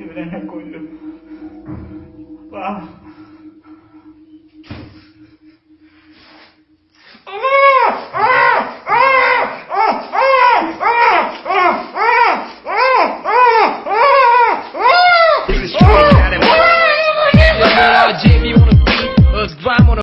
Evrene koydu. Vah!